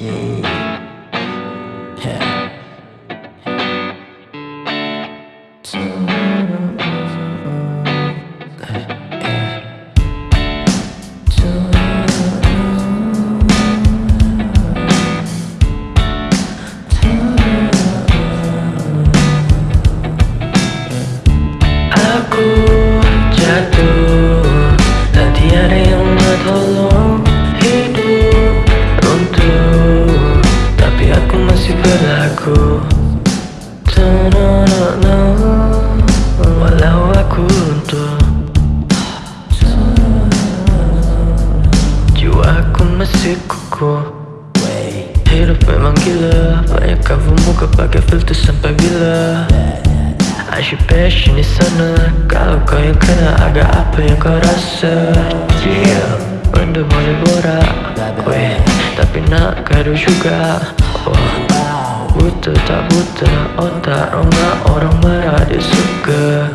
King. Walau aku runtuh Jiwaku masih kukuh Hidup memang gila Banyak cover muka pakai filter sampai bila Asyik passion di sana Kalau kau yang kena agak apa yang kau rasa Yeah Benda boleh borak Weh Tapi nak gaduh juga Oh Buta tak buta Otak rongga orang marah dia suka.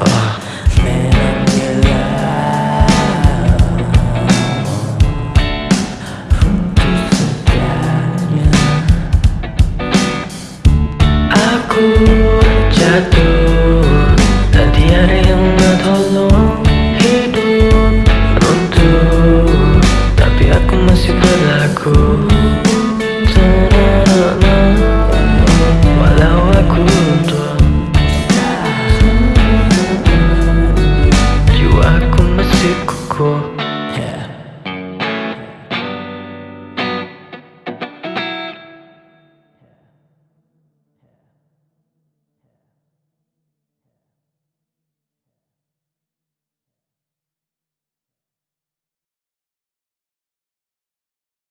Oh Aku jatuh tiada yang tolong Hidup runtuh. Tapi aku masih